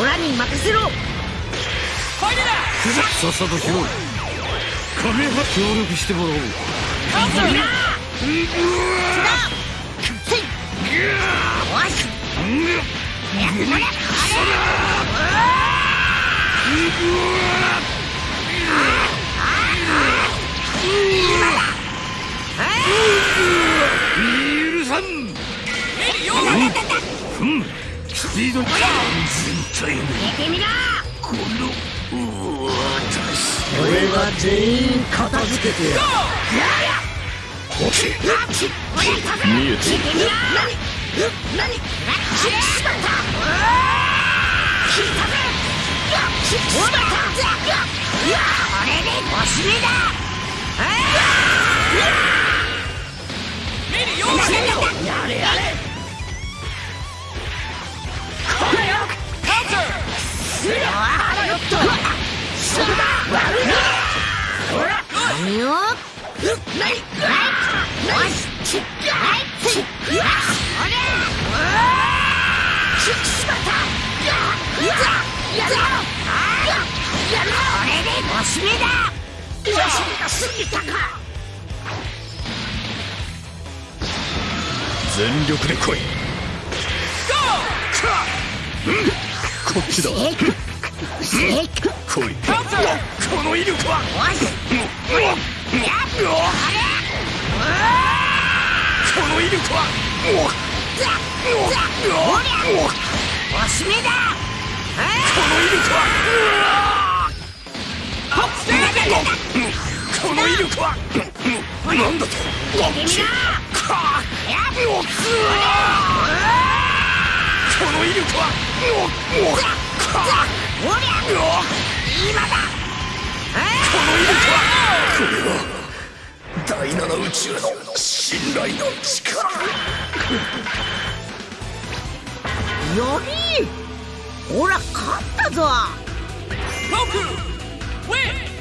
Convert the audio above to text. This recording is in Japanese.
オラに任せろ。ファイルだ。さっさとしろ。カメハ協力してもらおう。カんスピード完全体の出てみなこの私俺が全員片付けてやる見えて出てみな何何しまったしまったこれでおしめだメ全力で来い。こっちだ。えい。この威力は。この威力は。おしめだこの威力は。この威力は。なんだと出てみなやっこの威力はおりゃ今だこれは。第七宇宙の信頼の力よりほら勝ったぞゴークウィン